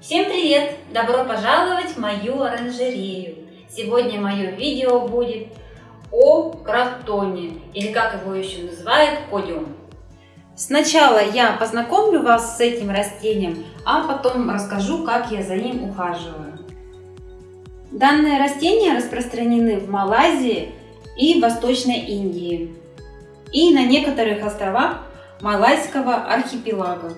Всем привет! Добро пожаловать в мою оранжерею! Сегодня мое видео будет о кротоне, или как его еще называют, подиум. Сначала я познакомлю вас с этим растением, а потом расскажу, как я за ним ухаживаю. Данные растения распространены в Малайзии и Восточной Индии и на некоторых островах Малайского архипелага.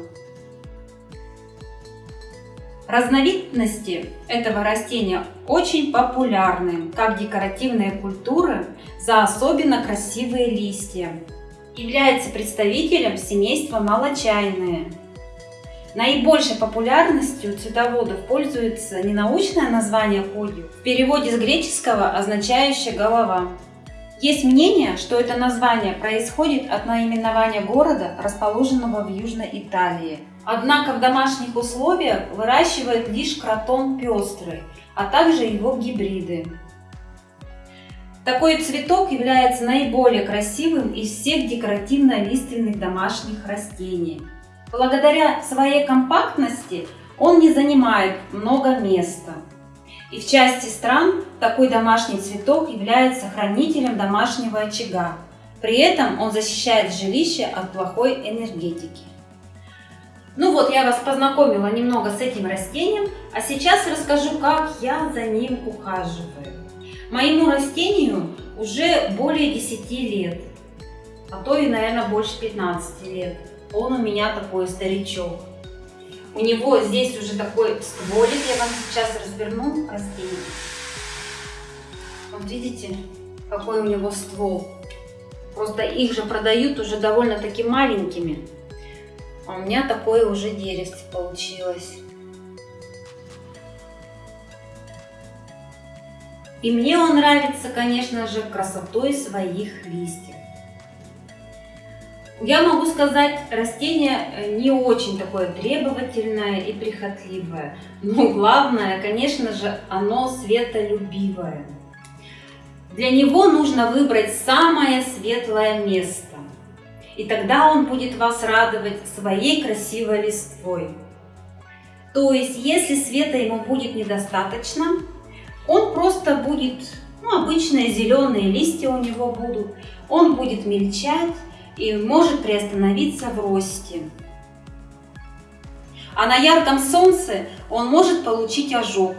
Разновидности этого растения очень популярны, как декоративные культуры за особенно красивые листья. Является представителем семейства малочайные. Наибольшей популярностью цветоводов пользуется ненаучное название подиум, в переводе с греческого означающее «голова». Есть мнение, что это название происходит от наименования города, расположенного в Южной Италии. Однако в домашних условиях выращивают лишь кротон пестрый, а также его гибриды. Такой цветок является наиболее красивым из всех декоративно-лиственных домашних растений. Благодаря своей компактности он не занимает много места. И в части стран такой домашний цветок является хранителем домашнего очага. При этом он защищает жилище от плохой энергетики. Ну вот, я вас познакомила немного с этим растением, а сейчас расскажу, как я за ним ухаживаю. Моему растению уже более 10 лет, а то и, наверное, больше 15 лет. Он у меня такой старичок. У него здесь уже такой стволик, я вам сейчас разверну растение. Вот видите, какой у него ствол. Просто их же продают уже довольно-таки маленькими. А у меня такое уже деревце получилось. И мне он нравится, конечно же, красотой своих листьев. Я могу сказать, растение э, не очень такое требовательное и прихотливое. Но главное, конечно же, оно светолюбивое. Для него нужно выбрать самое светлое место. И тогда он будет вас радовать своей красивой листвой. То есть, если света ему будет недостаточно, он просто будет, ну, обычные зеленые листья у него будут, он будет мельчать, и может приостановиться в росте. А на ярком солнце он может получить ожог,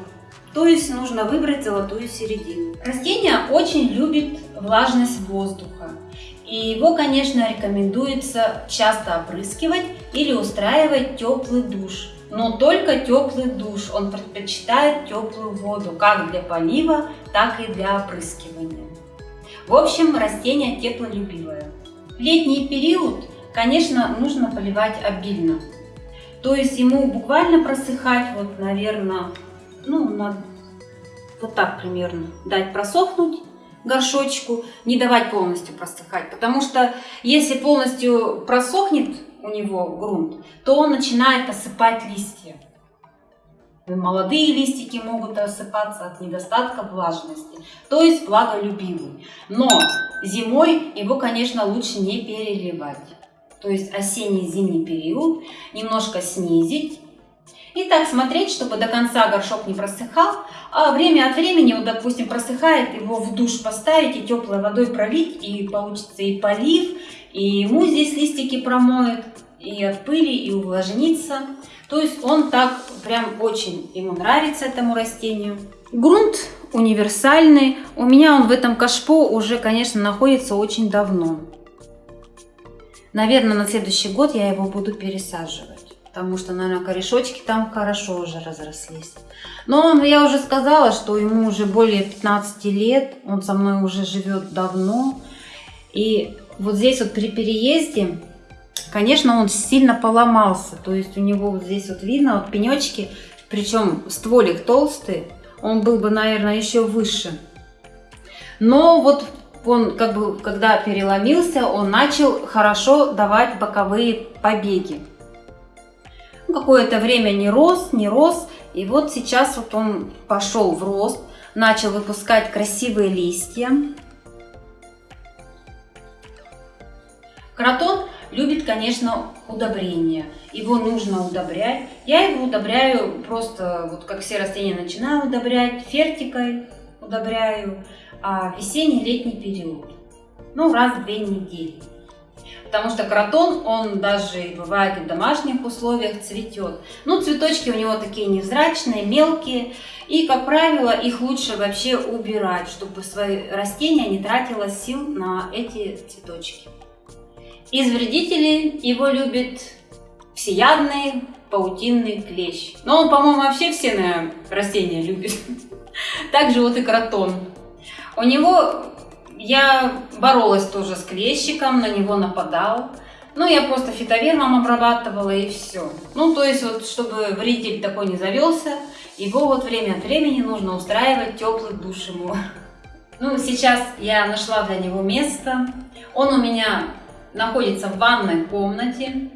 то есть нужно выбрать золотую середину. Растение очень любит влажность воздуха. И его, конечно, рекомендуется часто опрыскивать или устраивать теплый душ. Но только теплый душ. Он предпочитает теплую воду, как для полива, так и для опрыскивания. В общем, растение теплолюбивое летний период, конечно, нужно поливать обильно. То есть ему буквально просыхать, вот, наверное, ну, на, вот так примерно, дать просохнуть горшочку, не давать полностью просыхать. Потому что если полностью просохнет у него грунт, то он начинает осыпать листья. Молодые листики могут осыпаться от недостатка влажности, то есть влаголюбивый. Но зимой его, конечно, лучше не переливать. То есть осенний-зимний период немножко снизить. И так смотреть, чтобы до конца горшок не просыхал, а время от времени, вот, допустим, просыхает, его в душ поставить и теплой водой пролить, и получится и полив, и ему здесь листики промоет, и от пыли, и увлажнится. То есть он так прям очень ему нравится этому растению. Грунт универсальный. У меня он в этом кашпо уже, конечно, находится очень давно. Наверное, на следующий год я его буду пересаживать. Потому что, наверное, корешочки там хорошо уже разрослись. Но он, я уже сказала, что ему уже более 15 лет. Он со мной уже живет давно. И вот здесь вот при переезде Конечно, он сильно поломался, то есть у него вот здесь вот видно, вот пенечки, причем стволик толстый, он был бы, наверное, еще выше. Но вот он, как бы, когда переломился, он начал хорошо давать боковые побеги. Какое-то время не рос, не рос, и вот сейчас вот он пошел в рост, начал выпускать красивые листья. Кротон любит, конечно, удобрения. Его нужно удобрять. Я его удобряю просто, вот как все растения начинаю удобрять, фертикой удобряю, а весенний-летний период. Ну, раз в две недели. Потому что кротон, он даже бывает и в домашних условиях цветет. Ну, цветочки у него такие невзрачные, мелкие. И, как правило, их лучше вообще убирать, чтобы свои растения не тратило сил на эти цветочки. Из вредителей его любит всеядный паутинный клещ. Но он, по-моему, вообще все наверное, растения любит. Также вот и кротон. У него я боролась тоже с клещиком, на него нападал. Ну, я просто фитовермом обрабатывала и все. Ну, то есть, вот, чтобы вредитель такой не завелся, его вот время от времени нужно устраивать теплый душ ему. Ну, сейчас я нашла для него место. Он у меня находится в ванной комнате.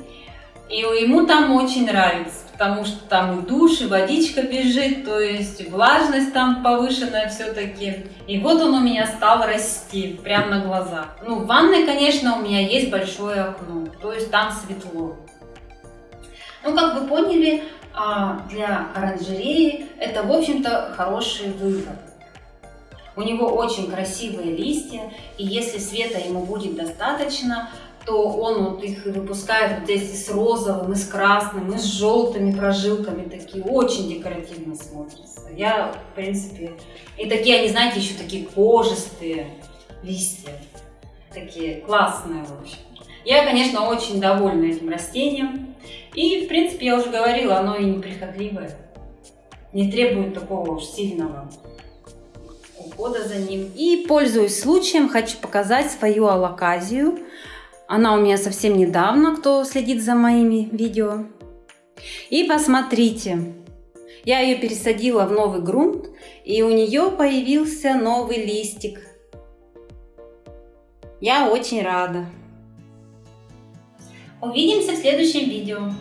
И ему там очень нравится, потому что там и душ, и водичка бежит, то есть влажность там повышенная все-таки. И вот он у меня стал расти прямо на глазах. Ну, в ванной, конечно, у меня есть большое окно, то есть там светло. Ну, как вы поняли, а, для оранжереи это, в общем-то, хороший выбор. У него очень красивые листья, и если света ему будет достаточно, то он вот их выпускает вот здесь с розовым, и с красным, и с желтыми прожилками, такие очень декоративно смотрятся. Я, в принципе, и такие, они, знаете, еще такие кожистые листья, такие классные, в общем. Я, конечно, очень довольна этим растением. И, в принципе, я уже говорила, оно и неприхотливое. Не требует такого уж сильного ухода за ним. И, пользуясь случаем, хочу показать свою алаказию. Она у меня совсем недавно, кто следит за моими видео. И посмотрите, я ее пересадила в новый грунт, и у нее появился новый листик. Я очень рада. Увидимся в следующем видео.